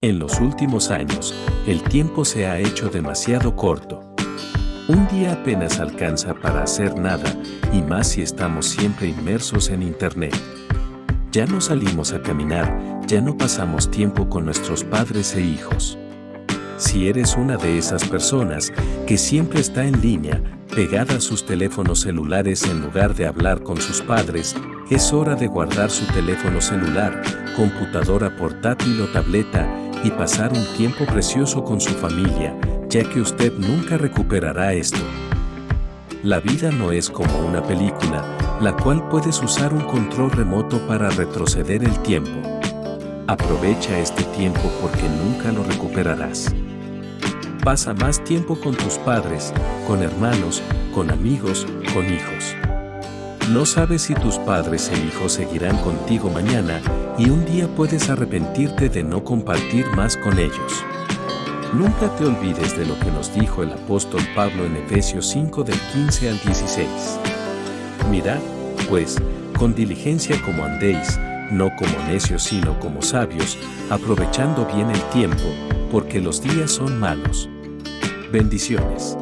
En los últimos años, el tiempo se ha hecho demasiado corto. Un día apenas alcanza para hacer nada, y más si estamos siempre inmersos en Internet. Ya no salimos a caminar, ya no pasamos tiempo con nuestros padres e hijos. Si eres una de esas personas que siempre está en línea, pegada a sus teléfonos celulares en lugar de hablar con sus padres, es hora de guardar su teléfono celular, computadora portátil o tableta y pasar un tiempo precioso con su familia, ya que usted nunca recuperará esto. La vida no es como una película, la cual puedes usar un control remoto para retroceder el tiempo. Aprovecha este tiempo porque nunca lo recuperarás. Pasa más tiempo con tus padres, con hermanos, con amigos, con hijos. No sabes si tus padres e hijos seguirán contigo mañana y un día puedes arrepentirte de no compartir más con ellos. Nunca te olvides de lo que nos dijo el apóstol Pablo en Efesios 5 del 15 al 16. Mirad, pues, con diligencia como andéis, no como necios sino como sabios, aprovechando bien el tiempo, porque los días son malos. Bendiciones.